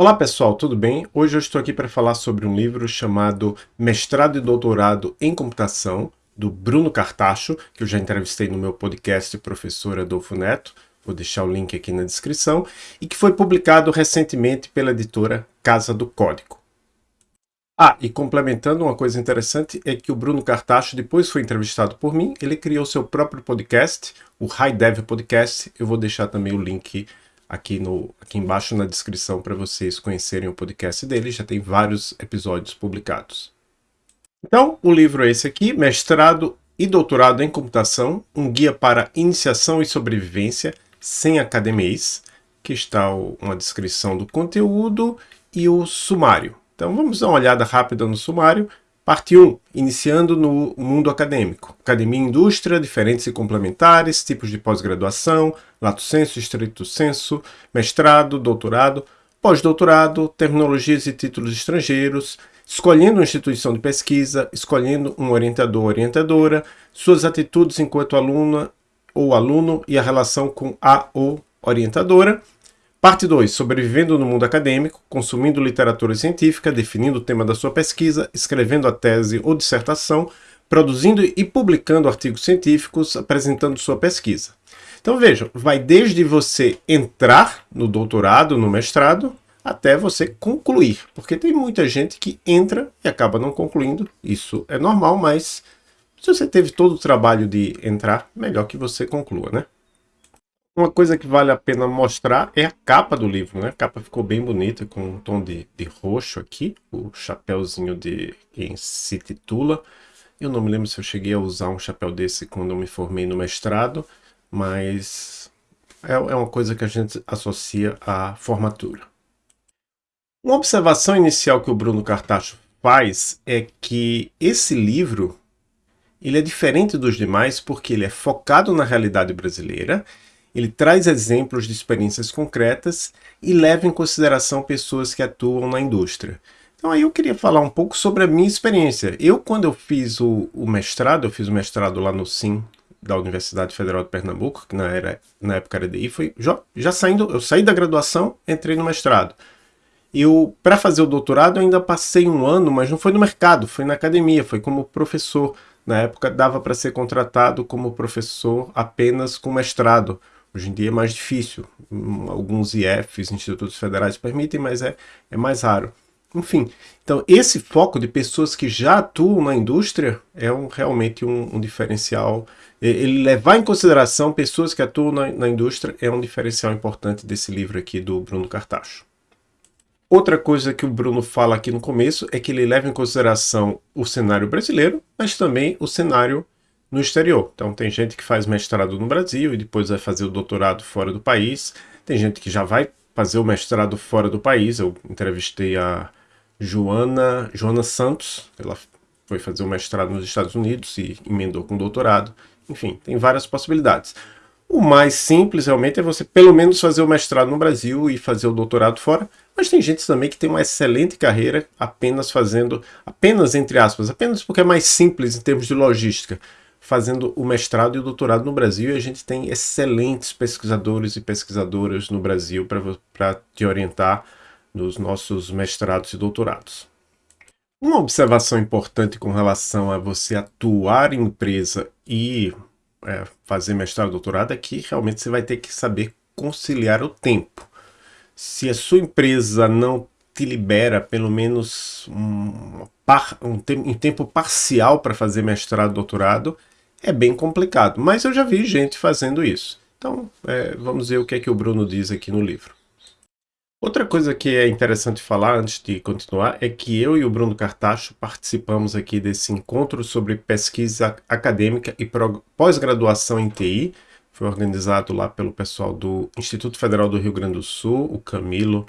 Olá pessoal, tudo bem? Hoje eu estou aqui para falar sobre um livro chamado Mestrado e Doutorado em Computação, do Bruno Cartacho, que eu já entrevistei no meu podcast Professor Adolfo Neto, vou deixar o link aqui na descrição, e que foi publicado recentemente pela editora Casa do Código. Ah, e complementando uma coisa interessante é que o Bruno Cartacho depois foi entrevistado por mim, ele criou seu próprio podcast, o High Dev Podcast, eu vou deixar também o link aqui, no, aqui embaixo na descrição para vocês conhecerem o podcast dele, já tem vários episódios publicados. Então, o livro é esse aqui, Mestrado e Doutorado em Computação, um guia para iniciação e sobrevivência sem academês, que está uma descrição do conteúdo e o sumário. Então vamos dar uma olhada rápida no sumário. Parte 1, iniciando no mundo acadêmico. Academia e indústria, diferentes e complementares, tipos de pós-graduação, lato senso, estrito senso, mestrado, doutorado, pós-doutorado, terminologias e títulos estrangeiros, escolhendo uma instituição de pesquisa, escolhendo um orientador ou orientadora, suas atitudes enquanto aluna ou aluno e a relação com a ou orientadora, Parte 2. Sobrevivendo no mundo acadêmico, consumindo literatura científica, definindo o tema da sua pesquisa, escrevendo a tese ou dissertação, produzindo e publicando artigos científicos, apresentando sua pesquisa. Então vejam, vai desde você entrar no doutorado, no mestrado, até você concluir, porque tem muita gente que entra e acaba não concluindo, isso é normal, mas se você teve todo o trabalho de entrar, melhor que você conclua, né? Uma coisa que vale a pena mostrar é a capa do livro, né? A capa ficou bem bonita, com um tom de, de roxo aqui, o chapéuzinho de quem se titula. Eu não me lembro se eu cheguei a usar um chapéu desse quando eu me formei no mestrado, mas é, é uma coisa que a gente associa à formatura. Uma observação inicial que o Bruno Cartacho faz é que esse livro ele é diferente dos demais porque ele é focado na realidade brasileira ele traz exemplos de experiências concretas e leva em consideração pessoas que atuam na indústria. Então aí eu queria falar um pouco sobre a minha experiência. Eu, quando eu fiz o, o mestrado, eu fiz o mestrado lá no SIM, da Universidade Federal de Pernambuco, que na, era, na época era DI, foi já, já saindo, eu saí da graduação, entrei no mestrado. Eu, para fazer o doutorado, eu ainda passei um ano, mas não foi no mercado, foi na academia, foi como professor. Na época dava para ser contratado como professor apenas com mestrado. Hoje em dia é mais difícil. Alguns IFs, institutos federais, permitem, mas é, é mais raro. Enfim, então esse foco de pessoas que já atuam na indústria é um, realmente um, um, diferencial. Ele levar em consideração pessoas que atuam na, na, indústria é um diferencial importante desse livro aqui do Bruno Cartacho. Outra coisa que o Bruno fala aqui no começo é que ele leva em consideração o cenário brasileiro, mas também o cenário no exterior. Então tem gente que faz mestrado no Brasil e depois vai fazer o doutorado fora do país. Tem gente que já vai fazer o mestrado fora do país. Eu entrevistei a Joana, Joana Santos, ela foi fazer o mestrado nos Estados Unidos e emendou com doutorado. Enfim, tem várias possibilidades. O mais simples realmente é você pelo menos fazer o mestrado no Brasil e fazer o doutorado fora, mas tem gente também que tem uma excelente carreira apenas fazendo, apenas entre aspas, apenas porque é mais simples em termos de logística fazendo o mestrado e o doutorado no Brasil e a gente tem excelentes pesquisadores e pesquisadoras no Brasil para te orientar nos nossos mestrados e doutorados. Uma observação importante com relação a você atuar em empresa e é, fazer mestrado doutorado é que realmente você vai ter que saber conciliar o tempo. Se a sua empresa não te libera pelo menos um, um, um tempo parcial para fazer mestrado doutorado, é bem complicado, mas eu já vi gente fazendo isso. Então, é, vamos ver o que é que o Bruno diz aqui no livro. Outra coisa que é interessante falar antes de continuar é que eu e o Bruno Cartacho participamos aqui desse encontro sobre pesquisa acadêmica e pós-graduação em TI. Foi organizado lá pelo pessoal do Instituto Federal do Rio Grande do Sul, o Camilo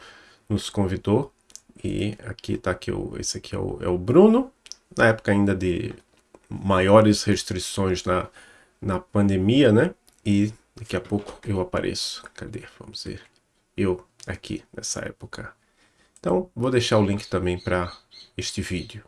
nos convidou. E aqui está aqui, o, esse aqui é o, é o Bruno, na época ainda de maiores restrições na, na pandemia, né? E daqui a pouco eu apareço. Cadê? Vamos ver. Eu aqui nessa época. Então, vou deixar o link também para este vídeo.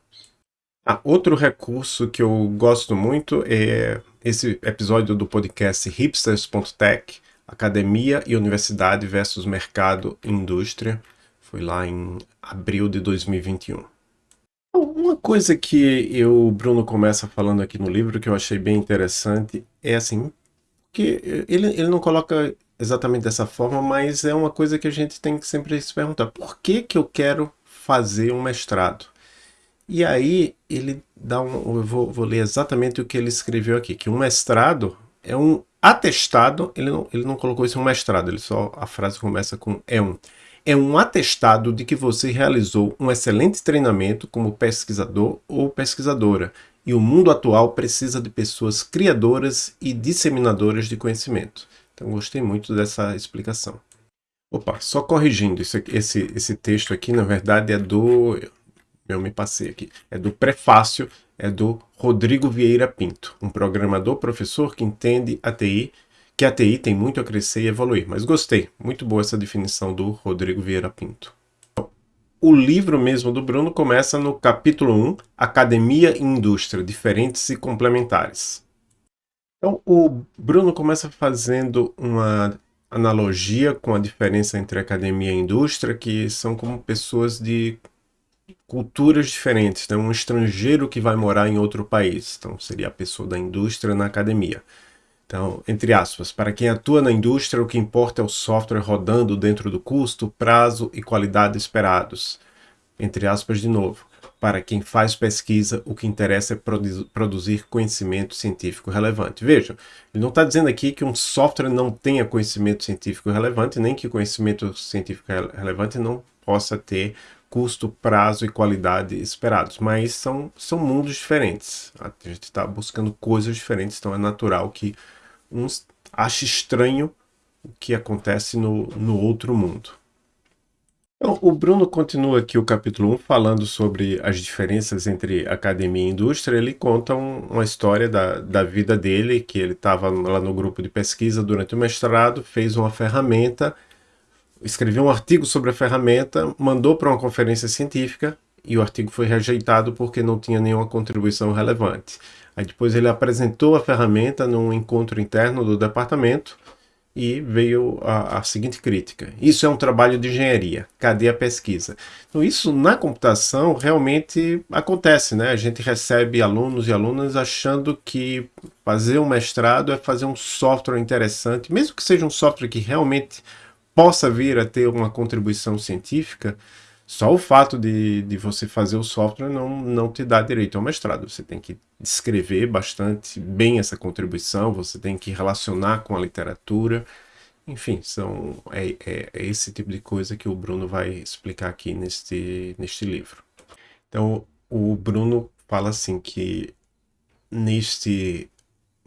Ah, outro recurso que eu gosto muito é esse episódio do podcast hipsters.tech, Academia e Universidade versus Mercado e Indústria. Foi lá em abril de 2021. Uma coisa que eu, o Bruno começa falando aqui no livro que eu achei bem interessante é assim, que ele, ele não coloca exatamente dessa forma, mas é uma coisa que a gente tem que sempre se perguntar, por que que eu quero fazer um mestrado? E aí ele dá um, eu vou, vou ler exatamente o que ele escreveu aqui, que um mestrado é um atestado, ele não, ele não colocou isso em um mestrado, ele só, a frase começa com é um. É um atestado de que você realizou um excelente treinamento como pesquisador ou pesquisadora, e o mundo atual precisa de pessoas criadoras e disseminadoras de conhecimento. Então gostei muito dessa explicação. Opa, só corrigindo, esse, esse, esse texto aqui na verdade é do... Eu me passei aqui. É do prefácio é do Rodrigo Vieira Pinto, um programador professor que entende a TI, que a TI tem muito a crescer e evoluir. Mas gostei, muito boa essa definição do Rodrigo Vieira Pinto. O livro mesmo do Bruno começa no capítulo 1, Academia e Indústria, Diferentes e Complementares. Então, o Bruno começa fazendo uma analogia com a diferença entre academia e indústria, que são como pessoas de culturas diferentes, né? um estrangeiro que vai morar em outro país, então seria a pessoa da indústria na academia. Então, entre aspas, para quem atua na indústria, o que importa é o software rodando dentro do custo, prazo e qualidade esperados. Entre aspas de novo. Para quem faz pesquisa, o que interessa é produzir conhecimento científico relevante. Vejam, ele não está dizendo aqui que um software não tenha conhecimento científico relevante, nem que conhecimento científico relevante não possa ter custo, prazo e qualidade esperados, mas são, são mundos diferentes. A gente está buscando coisas diferentes, então é natural que uns ache estranho o que acontece no, no outro mundo. Então, o Bruno continua aqui o capítulo 1 falando sobre as diferenças entre academia e indústria. Ele conta um, uma história da, da vida dele, que ele estava lá no grupo de pesquisa durante o mestrado, fez uma ferramenta escreveu um artigo sobre a ferramenta, mandou para uma conferência científica e o artigo foi rejeitado porque não tinha nenhuma contribuição relevante. Aí depois ele apresentou a ferramenta num encontro interno do departamento e veio a, a, seguinte crítica. Isso é um trabalho de engenharia, cadê a pesquisa? Então isso na computação realmente acontece, né? A gente recebe alunos e alunas achando que fazer um mestrado é fazer um software interessante, mesmo que seja um software que realmente possa vir a ter uma contribuição científica, só o fato de, de você fazer o software não, não te dá direito ao mestrado. Você tem que descrever bastante bem essa contribuição, você tem que relacionar com a literatura. Enfim, são, é, é, é esse tipo de coisa que o Bruno vai explicar aqui neste, neste livro. Então, o Bruno fala assim que neste,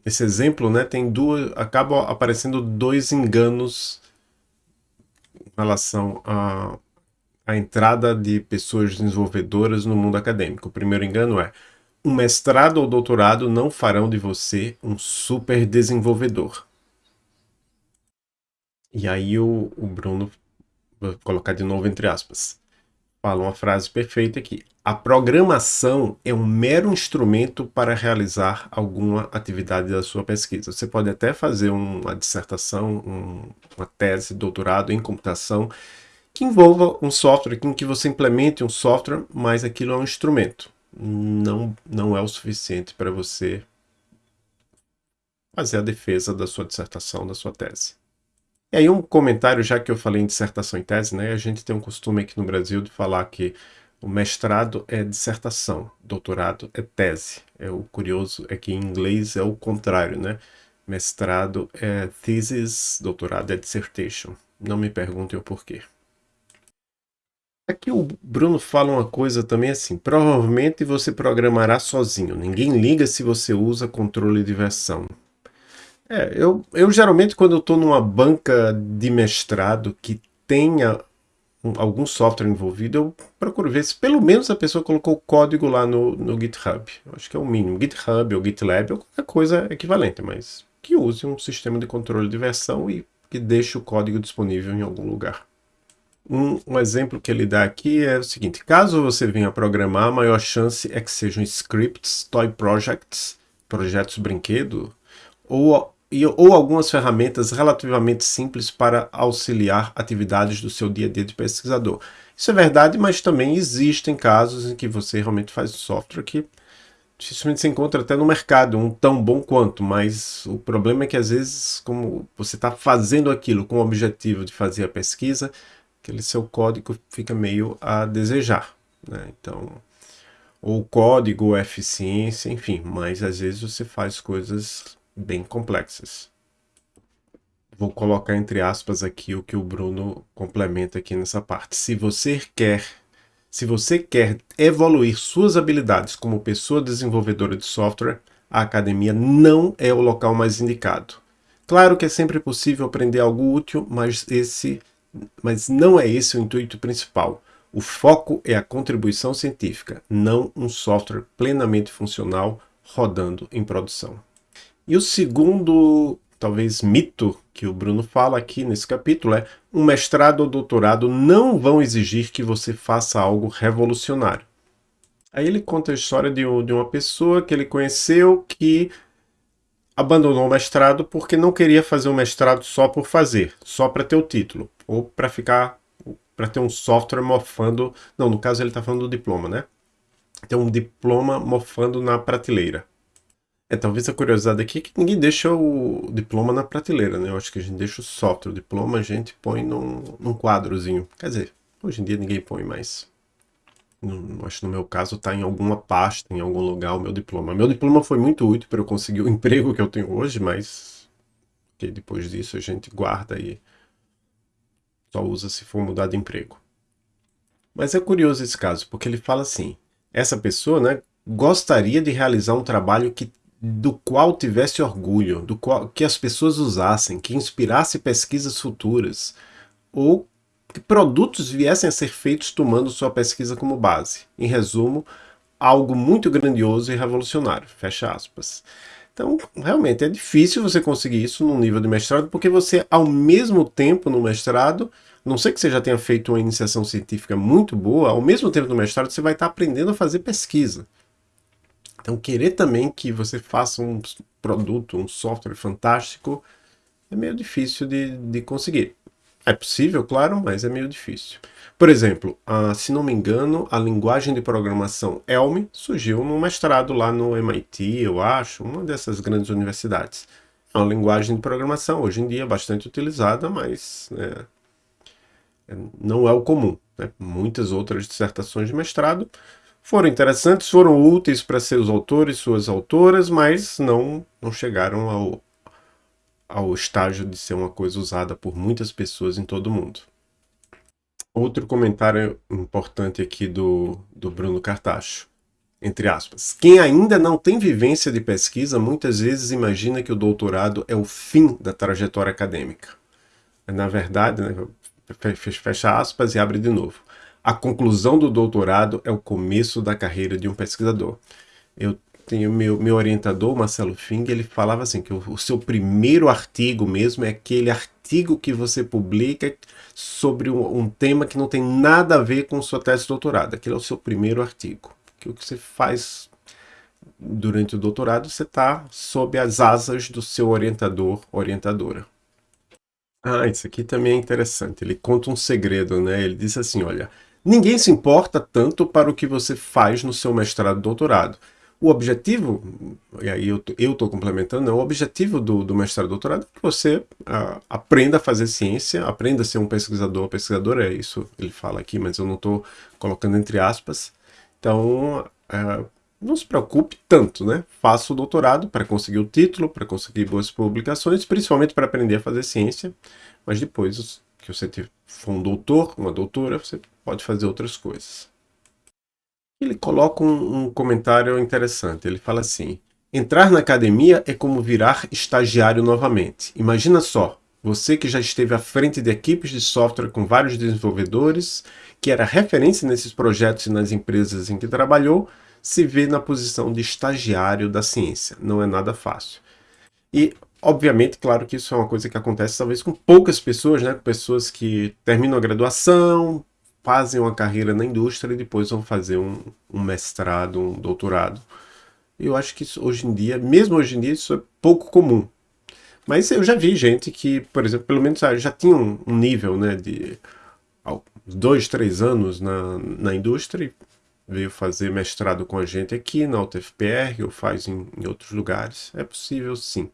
nesse exemplo, né, tem duas, acabam aparecendo dois enganos relação à, à entrada de pessoas desenvolvedoras no mundo acadêmico. O primeiro engano é, um mestrado ou doutorado não farão de você um super desenvolvedor. E aí o, o Bruno, vou colocar de novo entre aspas, fala uma frase perfeita aqui. A programação é um mero instrumento para realizar alguma atividade da sua pesquisa. Você pode até fazer uma dissertação, um, uma tese, doutorado em computação, que envolva um software, em que você implemente um software, mas aquilo é um instrumento. Não, não é o suficiente para você fazer a defesa da sua dissertação, da sua tese. E aí um comentário, já que eu falei em dissertação e tese, né, a gente tem um costume aqui no Brasil de falar que o mestrado é dissertação, doutorado é tese. É, o curioso é que em inglês é o contrário, né? Mestrado é thesis, doutorado é dissertation. Não me perguntem o porquê. Aqui o Bruno fala uma coisa também assim, provavelmente você programará sozinho, ninguém liga se você usa controle de versão. É, eu, eu geralmente quando eu estou numa banca de mestrado que tenha algum software envolvido, eu procuro ver se pelo menos a pessoa colocou o código lá no, no GitHub. Eu acho que é o mínimo. GitHub ou GitLab ou qualquer coisa equivalente, mas que use um sistema de controle de versão e que deixe o código disponível em algum lugar. Um, um, exemplo que ele dá aqui é o seguinte, caso você venha programar, a maior chance é que sejam scripts, toy projects, projetos brinquedo, ou ou algumas ferramentas relativamente simples para auxiliar atividades do seu dia a dia de pesquisador. Isso é verdade, mas também existem casos em que você realmente faz software que dificilmente se encontra até no mercado, um tão bom quanto, mas o problema é que às vezes, como você está fazendo aquilo com o objetivo de fazer a pesquisa, aquele seu código fica meio a desejar. Né? Então, ou código, ou eficiência, enfim, mas às vezes você faz coisas bem complexas. Vou colocar entre aspas aqui o que o Bruno complementa aqui nessa parte. Se você quer se você quer evoluir suas habilidades como pessoa desenvolvedora de software, a academia não é o local mais indicado. Claro que é sempre possível aprender algo útil, mas, esse, mas não é esse o intuito principal. O foco é a contribuição científica, não um software plenamente funcional rodando em produção. E o segundo, talvez, mito que o Bruno fala aqui nesse capítulo é um mestrado ou doutorado não vão exigir que você faça algo revolucionário. Aí ele conta a história de, de uma pessoa que ele conheceu que abandonou o mestrado porque não queria fazer o mestrado só por fazer, só para ter o título, ou para ficar, para ter um software mofando, não, no caso ele está falando do diploma, né? Ter um diploma mofando na prateleira. É, talvez a curiosidade aqui é que ninguém deixa o diploma na prateleira, né? Eu acho que a gente deixa o software, o diploma a gente põe num, num quadrozinho. Quer dizer, hoje em dia ninguém põe mais. No, acho que no meu caso está em alguma pasta, em algum lugar o meu diploma. Meu diploma foi muito útil para eu conseguir o emprego que eu tenho hoje, mas que depois disso a gente guarda e só usa se for mudar de emprego. Mas é curioso esse caso, porque ele fala assim, essa pessoa né, gostaria de realizar um trabalho que do qual tivesse orgulho, do qual que as pessoas usassem, que inspirasse pesquisas futuras, ou que produtos viessem a ser feitos tomando sua pesquisa como base. Em resumo, algo muito grandioso e revolucionário. Fecha aspas. Então, realmente, é difícil você conseguir isso no nível de mestrado, porque você, ao mesmo tempo no mestrado, não sei que você já tenha feito uma iniciação científica muito boa, ao mesmo tempo no mestrado você vai estar aprendendo a fazer pesquisa. Então, querer também que você faça um produto, um software fantástico, é meio difícil de, de conseguir. É possível, claro, mas é meio difícil. Por exemplo, a, se não me engano, a linguagem de programação Elm surgiu no mestrado lá no MIT, eu acho, uma dessas grandes universidades. É uma linguagem de programação, hoje em dia bastante utilizada, mas né, não é o comum. Né? Muitas outras dissertações de mestrado foram interessantes, foram úteis para seus autores, suas autoras, mas não, não chegaram ao, ao estágio de ser uma coisa usada por muitas pessoas em todo o mundo. Outro comentário importante aqui do, do Bruno Cartacho, entre aspas. Quem ainda não tem vivência de pesquisa, muitas vezes imagina que o doutorado é o fim da trajetória acadêmica. Na verdade, né, fecha aspas e abre de novo a conclusão do doutorado é o começo da carreira de um pesquisador. Eu tenho meu, meu orientador, Marcelo Fing, ele falava assim, que o, o seu primeiro artigo mesmo é aquele artigo que você publica sobre um, um, tema que não tem nada a ver com sua tese de doutorado. Aquele é o seu primeiro artigo. Que o que você faz durante o doutorado, você está sob as asas do seu orientador, orientadora. Ah, isso aqui também é interessante. Ele conta um segredo, né? Ele diz assim, olha, Ninguém se importa tanto para o que você faz no seu mestrado doutorado. O objetivo, e aí eu estou complementando, né? o objetivo do, do mestrado e doutorado é que você uh, aprenda a fazer ciência, aprenda a ser um pesquisador, pesquisador é isso ele fala aqui, mas eu não estou colocando entre aspas. Então, uh, não se preocupe tanto, né? Faça o doutorado para conseguir o título, para conseguir boas publicações, principalmente para aprender a fazer ciência, mas depois que você for um doutor, uma doutora, você pode fazer outras coisas. Ele coloca um, um comentário interessante. Ele fala assim: Entrar na academia é como virar estagiário novamente. Imagina só, você que já esteve à frente de equipes de software com vários desenvolvedores, que era referência nesses projetos e nas empresas em que trabalhou, se vê na posição de estagiário da ciência. Não é nada fácil. E, obviamente, claro que isso é uma coisa que acontece talvez com poucas pessoas, né? Pessoas que terminam a graduação, fazem uma carreira na indústria e depois vão fazer um, um mestrado, um doutorado. Eu acho que isso, hoje em dia, mesmo hoje em dia, isso é pouco comum. Mas eu já vi gente que, por exemplo, pelo menos já tinha um, um nível né, de dois, três anos na, na indústria veio fazer mestrado com a gente aqui na UTFPR ou faz em, em outros lugares. É possível sim.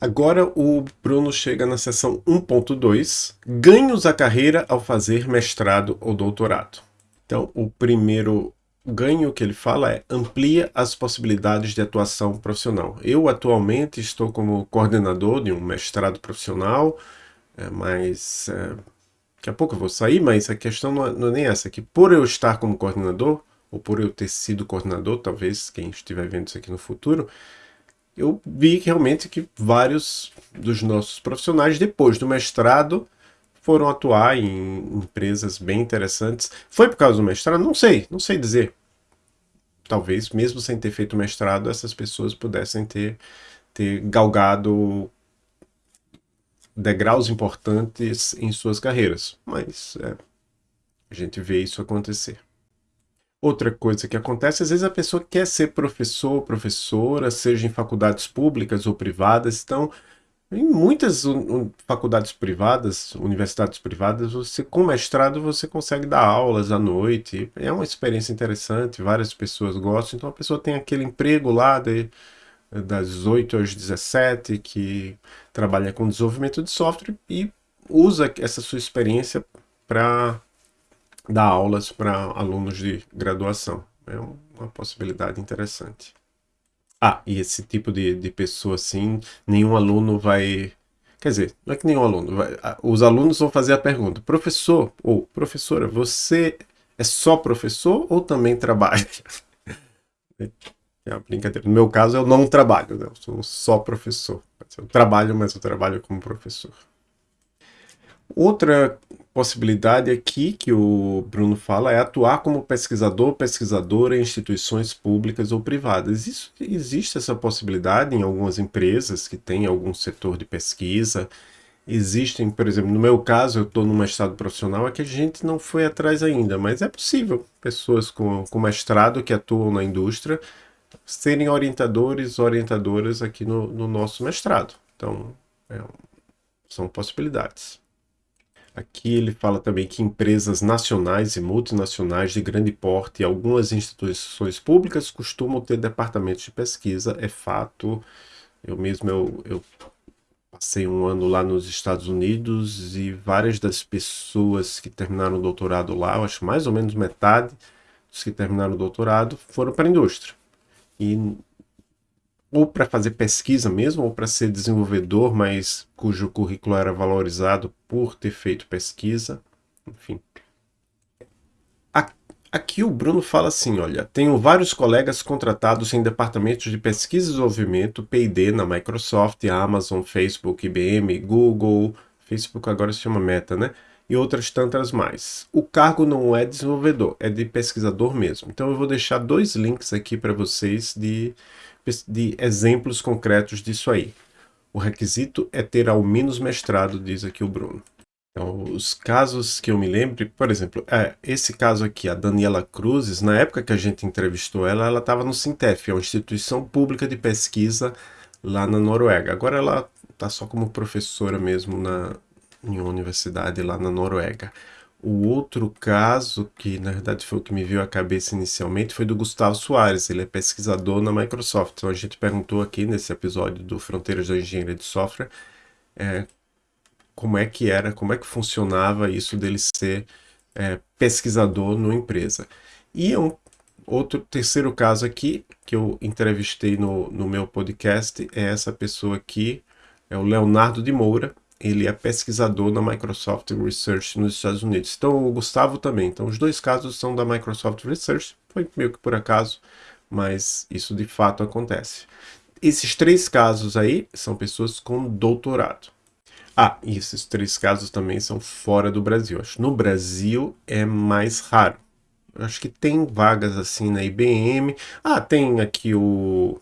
Agora o Bruno chega na seção 1.2, ganhos à carreira ao fazer mestrado ou doutorado. Então, o primeiro ganho que ele fala é amplia as possibilidades de atuação profissional. Eu atualmente estou como coordenador de um mestrado profissional, é, mas é, daqui a pouco eu vou sair, mas a questão não é, não é nem essa, que por eu estar como coordenador, ou por eu ter sido coordenador, talvez quem estiver vendo isso aqui no futuro, eu vi realmente que vários dos nossos profissionais, depois do mestrado, foram atuar em empresas bem interessantes. Foi por causa do mestrado? Não sei, não sei dizer. Talvez, mesmo sem ter feito mestrado, essas pessoas pudessem ter, ter galgado degraus importantes em suas carreiras. Mas é, a gente vê isso acontecer. Outra coisa que acontece, às vezes a pessoa quer ser professor professora, seja em faculdades públicas ou privadas, então em muitas faculdades privadas, universidades privadas, você com mestrado você consegue dar aulas à noite, é uma experiência interessante, várias pessoas gostam, então a pessoa tem aquele emprego lá de, das 8 às 17, que trabalha com desenvolvimento de software e usa essa sua experiência para dar aulas para alunos de graduação. É uma possibilidade interessante. Ah, e esse tipo de, de pessoa assim, nenhum aluno vai... Quer dizer, não é que nenhum aluno, vai, os alunos vão fazer a pergunta, professor ou professora, você é só professor ou também trabalha? É uma brincadeira. No meu caso, eu não trabalho, né? eu sou só professor. Eu trabalho, mas eu trabalho como professor. Outra possibilidade aqui que o Bruno fala é atuar como pesquisador pesquisadora em instituições públicas ou privadas. Isso, existe essa possibilidade em algumas empresas que têm algum setor de pesquisa. Existem, por exemplo, no meu caso, eu estou num mestrado profissional, é que a gente não foi atrás ainda, mas é possível pessoas com, com mestrado que atuam na indústria serem orientadores, orientadoras aqui no, no nosso mestrado. Então, é, são possibilidades. Aqui ele fala também que empresas nacionais e multinacionais de grande porte e algumas instituições públicas costumam ter departamentos de pesquisa, é fato. Eu mesmo eu, eu passei um ano lá nos Estados Unidos e várias das pessoas que terminaram o doutorado lá, eu acho mais ou menos metade dos que terminaram o doutorado, foram para a indústria. E ou para fazer pesquisa mesmo, ou para ser desenvolvedor, mas cujo currículo era valorizado por ter feito pesquisa, enfim. Aqui o Bruno fala assim, olha, tenho vários colegas contratados em departamentos de pesquisa e desenvolvimento, P&D na Microsoft, Amazon, Facebook, IBM, Google, Facebook agora se chama Meta, né? E outras tantas mais. O cargo não é desenvolvedor, é de pesquisador mesmo. Então eu vou deixar dois links aqui para vocês de de exemplos concretos disso aí. O requisito é ter ao menos mestrado, diz aqui o Bruno. Então, os casos que eu me lembro, por exemplo, é, esse caso aqui, a Daniela Cruzes, na época que a gente entrevistou ela, ela estava no Sintef, é uma instituição pública de pesquisa lá na Noruega. Agora ela está só como professora mesmo na, em uma universidade lá na Noruega. O outro caso, que na verdade foi o que me veio à cabeça inicialmente, foi do Gustavo Soares. Ele é pesquisador na Microsoft. Então a gente perguntou aqui nesse episódio do Fronteiras da Engenharia de Software é, como é que era, como é que funcionava isso dele ser é, pesquisador numa empresa. E um outro terceiro caso aqui, que eu entrevistei no, no meu podcast, é essa pessoa aqui, é o Leonardo de Moura, ele é pesquisador na Microsoft Research nos Estados Unidos. Então o Gustavo também. Então os dois casos são da Microsoft Research. Foi meio que por acaso, mas isso de fato acontece. Esses três casos aí são pessoas com doutorado. Ah, e esses três casos também são fora do Brasil. Acho no Brasil é mais raro. Acho que tem vagas assim na IBM. Ah, tem aqui o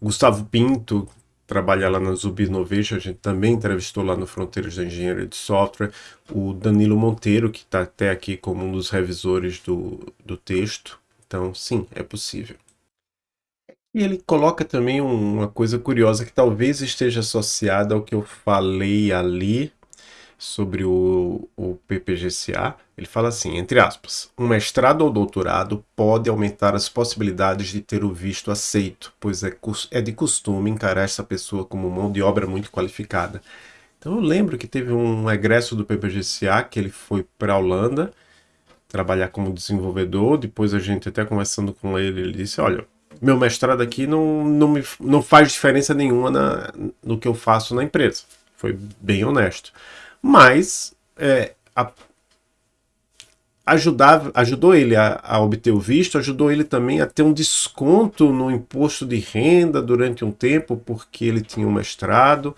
Gustavo Pinto, trabalha lá na Zubinovic, a gente também entrevistou lá no Fronteiras da Engenharia de Software, o Danilo Monteiro, que está até aqui como um dos revisores do, do texto. Então, sim, é possível. E ele coloca também uma coisa curiosa que talvez esteja associada ao que eu falei ali sobre o, o PPGCA. Ele fala assim, entre aspas, um mestrado ou doutorado pode aumentar as possibilidades de ter o visto aceito, pois é, é de costume encarar essa pessoa como mão de obra muito qualificada. Então eu lembro que teve um egresso do PPGCA que ele foi para a Holanda trabalhar como desenvolvedor, depois a gente até conversando com ele, ele disse, olha, meu mestrado aqui não, não, me, não faz diferença nenhuma na, no que eu faço na empresa. Foi bem honesto. Mas é, a, ajudava, ajudou ele a, a, obter o visto, ajudou ele também a ter um desconto no imposto de renda durante um tempo, porque ele tinha um mestrado.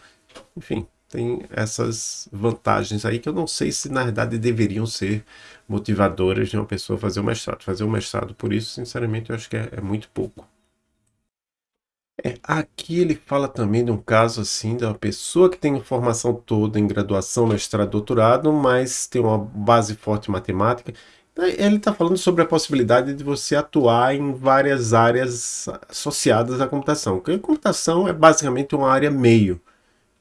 Enfim, tem essas vantagens aí que eu não sei se na verdade deveriam ser motivadoras de uma pessoa fazer o mestrado. Fazer o mestrado por isso, sinceramente, eu acho que é, é muito pouco. É, aqui ele fala também de um caso assim, de uma pessoa que tem formação toda em graduação, mestrado, doutorado, mas tem uma base forte em matemática. Ele está falando sobre a possibilidade de você atuar em várias áreas associadas à computação. Porque computação é basicamente uma área meio.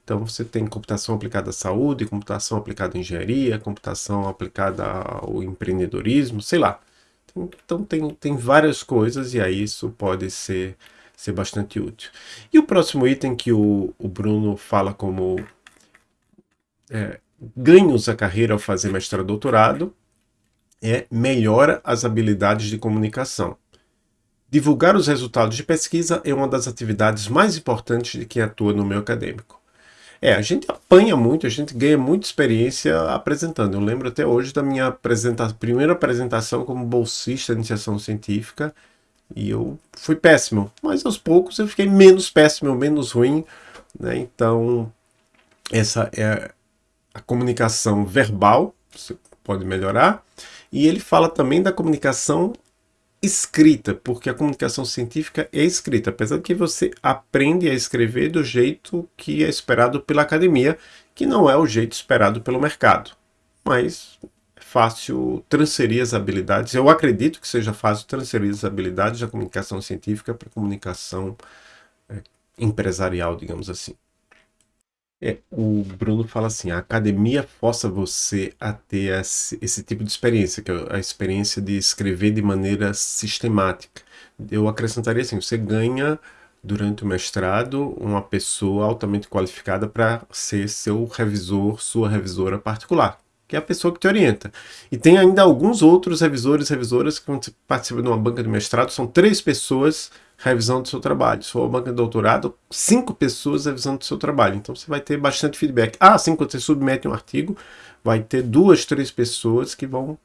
Então você tem computação aplicada à saúde, computação aplicada à engenharia, computação aplicada ao empreendedorismo, sei lá. Então tem, tem várias coisas e aí isso pode ser, ser bastante útil. E o próximo item que o, o Bruno fala como é, ganhos a carreira ao fazer mestrado doutorado é melhora as habilidades de comunicação. Divulgar os resultados de pesquisa é uma das atividades mais importantes de quem atua no meio acadêmico. É, a gente apanha muito, a gente ganha muita experiência apresentando. Eu lembro até hoje da minha apresenta primeira apresentação como bolsista de iniciação científica e eu fui péssimo, mas aos poucos eu fiquei menos péssimo, menos ruim, né? Então, essa é a comunicação verbal, você pode melhorar, e ele fala também da comunicação escrita, porque a comunicação científica é escrita, apesar de que você aprende a escrever do jeito que é esperado pela academia, que não é o jeito esperado pelo mercado. Mas fácil transferir as habilidades, eu acredito que seja fácil transferir as habilidades da comunicação científica para comunicação é, empresarial, digamos assim. É, o Bruno fala assim, a academia força você a ter esse, esse, tipo de experiência, que é a experiência de escrever de maneira sistemática. Eu acrescentaria assim, você ganha durante o mestrado uma pessoa altamente qualificada para ser seu revisor, sua revisora particular, que é a pessoa que te orienta. E tem ainda alguns outros revisores, revisoras que quando você participa de uma banca de mestrado, são três pessoas revisão do seu trabalho. Se for banca de doutorado, cinco pessoas revisando do seu trabalho. Então você vai ter bastante feedback. Ah, sim, quando você submete um artigo, vai ter duas, três pessoas que vão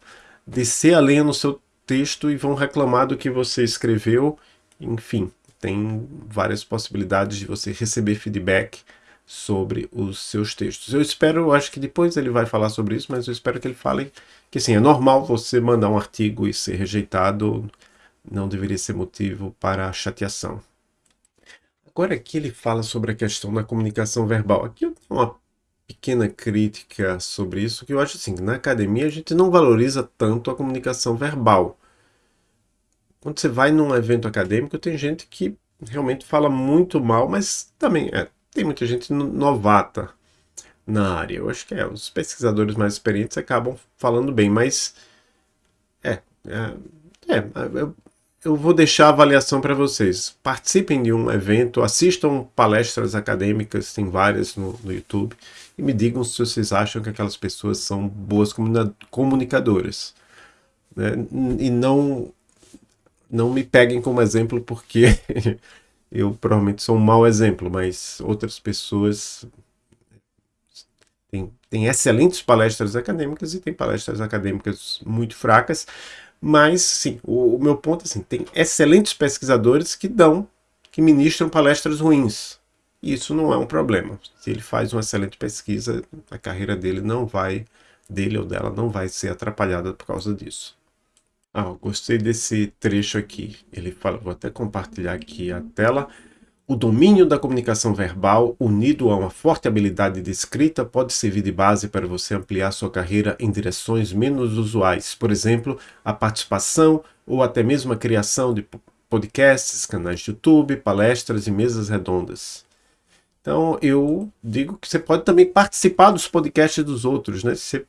descer a lenha no seu texto e vão reclamar do que você escreveu. Enfim, tem várias possibilidades de você receber feedback sobre os seus textos. Eu espero, acho que depois ele vai falar sobre isso, mas eu espero que ele fale que sim, é normal você mandar um artigo e ser rejeitado não deveria ser motivo para chateação. Agora aqui ele fala sobre a questão da comunicação verbal. Aqui eu tenho uma pequena crítica sobre isso, que eu acho assim, que na academia a gente não valoriza tanto a comunicação verbal. Quando você vai num evento acadêmico, tem gente que realmente fala muito mal, mas também é, tem muita gente novata na área. Eu acho que é, os pesquisadores mais experientes acabam falando bem, mas é, é, é eu, eu vou deixar a avaliação para vocês. Participem de um evento, assistam palestras acadêmicas, tem várias no, no, YouTube, e me digam se vocês acham que aquelas pessoas são boas comunicadoras. Né? E não, não me peguem como exemplo, porque eu provavelmente sou um mau exemplo, mas outras pessoas têm, têm excelentes palestras acadêmicas e têm palestras acadêmicas muito fracas, mas, sim, o, o meu ponto é assim, tem excelentes pesquisadores que dão, que ministram palestras ruins. E isso não é um problema. Se ele faz uma excelente pesquisa, a carreira dele não vai, dele ou dela, não vai ser atrapalhada por causa disso. Ah, gostei desse trecho aqui. Ele fala, vou até compartilhar aqui a tela. O domínio da comunicação verbal, unido a uma forte habilidade de escrita, pode servir de base para você ampliar sua carreira em direções menos usuais. Por exemplo, a participação ou até mesmo a criação de podcasts, canais de YouTube, palestras e mesas redondas. Então eu digo que você pode também participar dos podcasts dos outros, né? Você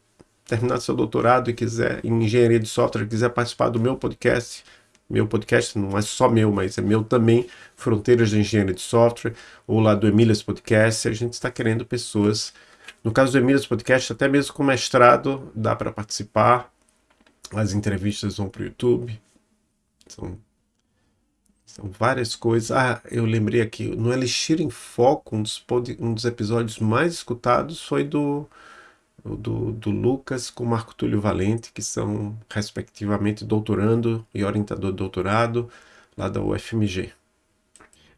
terminar seu doutorado e quiser em engenharia de software, quiser participar do meu podcast, meu podcast não é só meu, mas é meu também, Fronteiras de Engenharia de Software, ou lá do Emílias Podcast, a gente está querendo pessoas, no caso do Emílias Podcast, até mesmo com mestrado, dá para participar, as entrevistas vão para o YouTube, são, são várias coisas. Ah, eu lembrei aqui, no Elixir em Foco, um dos, um dos episódios mais escutados foi do do, do Lucas com Marco Túlio Valente, que são, respectivamente, doutorando e orientador de doutorado lá da UFMG.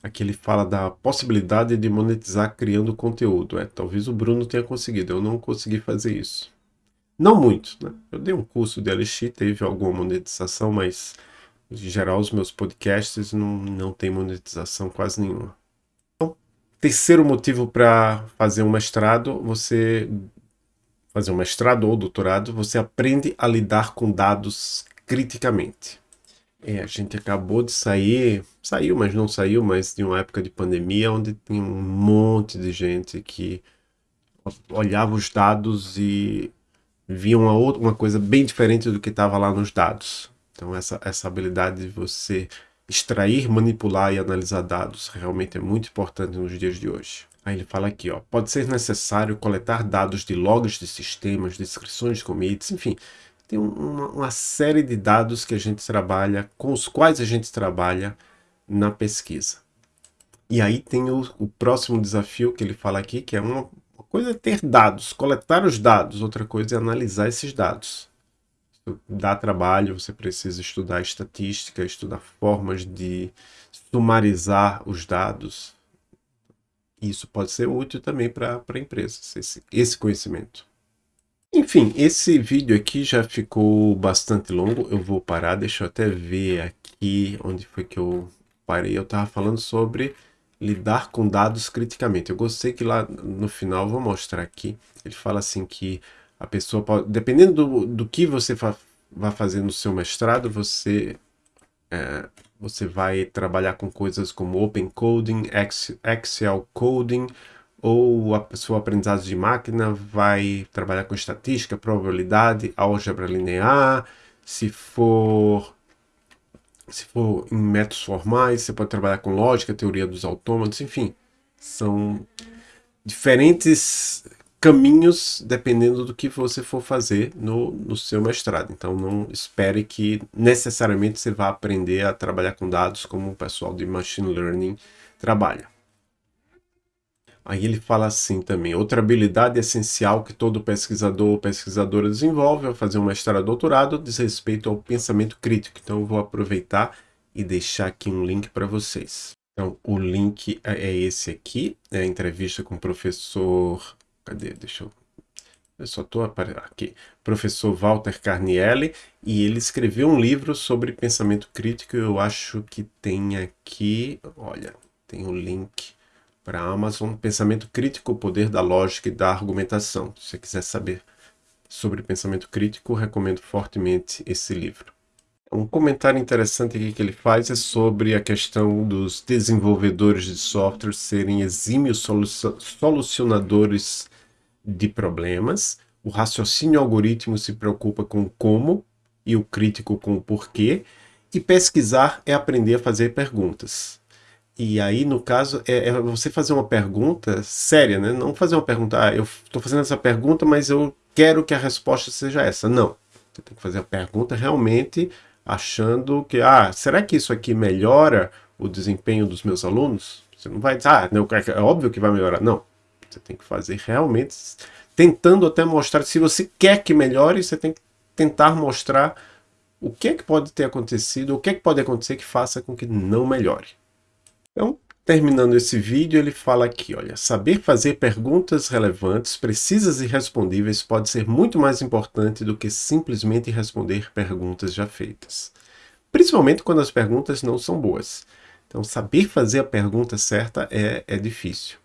Aqui ele fala da possibilidade de monetizar criando conteúdo. É, talvez o Bruno tenha conseguido, eu não consegui fazer isso. Não muito, né? Eu dei um curso de Elixir, teve alguma monetização, mas em geral os meus podcasts não, não tem monetização quase nenhuma. Então, terceiro motivo para fazer um mestrado, você fazer um mestrado ou doutorado, você aprende a lidar com dados criticamente. É, a gente acabou de sair, saiu, mas não saiu, mas de uma época de pandemia onde tinha um monte de gente que olhava os dados e via uma, outra, uma coisa bem diferente do que estava lá nos dados. Então essa, essa habilidade de você extrair, manipular e analisar dados realmente é muito importante nos dias de hoje. Aí ele fala aqui, ó, pode ser necessário coletar dados de logs de sistemas, descrições de commits, enfim, tem uma, uma, série de dados que a gente trabalha, com os quais a gente trabalha na pesquisa. E aí tem o, o próximo desafio que ele fala aqui, que é uma, uma coisa é ter dados, coletar os dados, outra coisa é analisar esses dados. Dá trabalho, você precisa estudar estatística, estudar formas de sumarizar os dados, isso pode ser útil também para empresas, esse, esse conhecimento. Enfim, esse vídeo aqui já ficou bastante longo. Eu vou parar, deixa eu até ver aqui onde foi que eu parei. Eu estava falando sobre lidar com dados criticamente. Eu gostei que lá no final, vou mostrar aqui, ele fala assim que a pessoa pode, dependendo do, do que você vai fazer no seu mestrado, você é, você vai trabalhar com coisas como Open Coding, Excel Coding, ou a sua aprendizagem de máquina vai trabalhar com estatística, probabilidade, álgebra linear, se for se for em métodos formais, você pode trabalhar com lógica, teoria dos autômatos, enfim, são diferentes caminhos dependendo do que você for fazer no, no seu mestrado. Então não espere que necessariamente você vá aprender a trabalhar com dados como o pessoal de Machine Learning trabalha. Aí ele fala assim também, outra habilidade essencial que todo pesquisador ou pesquisadora desenvolve ao fazer um mestrado ou doutorado diz respeito ao pensamento crítico. Então eu vou aproveitar e deixar aqui um link para vocês. Então o link é, é esse aqui, é a entrevista com o professor Cadê? Deixa eu... Eu só estou aqui. Professor Walter Carnielli, e ele escreveu um livro sobre pensamento crítico. Eu acho que tem aqui, olha, tem o um link para a Amazon. Pensamento crítico, o poder da lógica e da argumentação. Se você quiser saber sobre pensamento crítico, recomendo fortemente esse livro. Um comentário interessante aqui que ele faz é sobre a questão dos desenvolvedores de software serem exímios solucionadores de problemas, o raciocínio algoritmo se preocupa com como e o crítico com o porquê, e pesquisar é aprender a fazer perguntas. E aí, no caso, é, é você fazer uma pergunta séria, né? Não fazer uma pergunta, ah, eu estou fazendo essa pergunta, mas eu quero que a resposta seja essa. Não. Você tem que fazer a pergunta realmente achando que, ah, será que isso aqui melhora o desempenho dos meus alunos? Você não vai dizer, ah, é, é óbvio que vai melhorar. Não. Você tem que fazer realmente, tentando até mostrar, se você quer que melhore, você tem que tentar mostrar o que é que pode ter acontecido, o que é que pode acontecer que faça com que não melhore. Então, terminando esse vídeo, ele fala aqui, olha, saber fazer perguntas relevantes, precisas e respondíveis pode ser muito mais importante do que simplesmente responder perguntas já feitas. Principalmente quando as perguntas não são boas. Então, saber fazer a pergunta certa é, é difícil.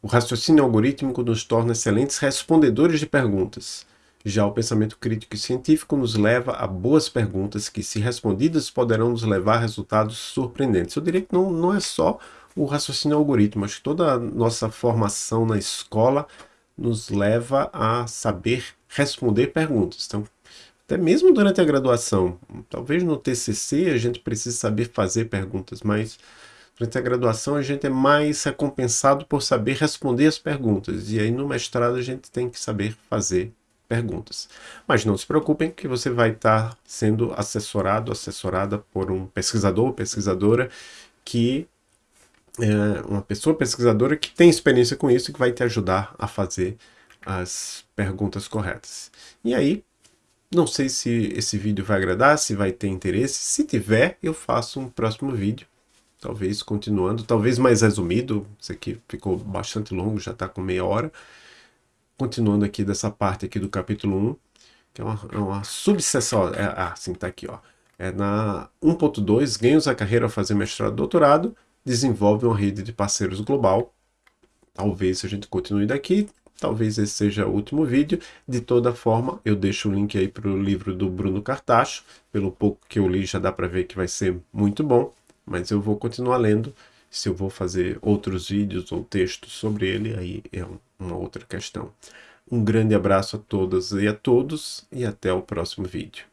O raciocínio algorítmico nos torna excelentes respondedores de perguntas. Já o pensamento crítico e científico nos leva a boas perguntas que, se respondidas, poderão nos levar a resultados surpreendentes. Eu diria que não, não é só o raciocínio algoritmo, acho que toda a nossa formação na escola nos leva a saber responder perguntas. Então, até mesmo durante a graduação, talvez no TCC a gente precise saber fazer perguntas, mas durante a graduação a gente é mais recompensado por saber responder as perguntas, e aí no mestrado a gente tem que saber fazer perguntas. Mas não se preocupem que você vai estar sendo assessorado, assessorada por um pesquisador ou pesquisadora que é uma pessoa pesquisadora que tem experiência com isso e que vai te ajudar a fazer as perguntas corretas. E aí, não sei se esse vídeo vai agradar, se vai ter interesse. Se tiver, eu faço um próximo vídeo. Talvez continuando, talvez mais resumido. Isso aqui ficou bastante longo, já está com meia hora. Continuando aqui dessa parte aqui do capítulo 1, que é uma, é uma subseção. É, ah, sim, está aqui, ó. É na 1.2, ganhos a carreira ao fazer mestrado doutorado desenvolve uma rede de parceiros global. Talvez a gente continue daqui, talvez esse seja o último vídeo. De toda forma, eu deixo o link aí para o livro do Bruno Cartacho. Pelo pouco que eu li, já dá para ver que vai ser muito bom, mas eu vou continuar lendo. Se eu vou fazer outros vídeos ou textos sobre ele, aí é uma outra questão. Um grande abraço a todas e a todos e até o próximo vídeo.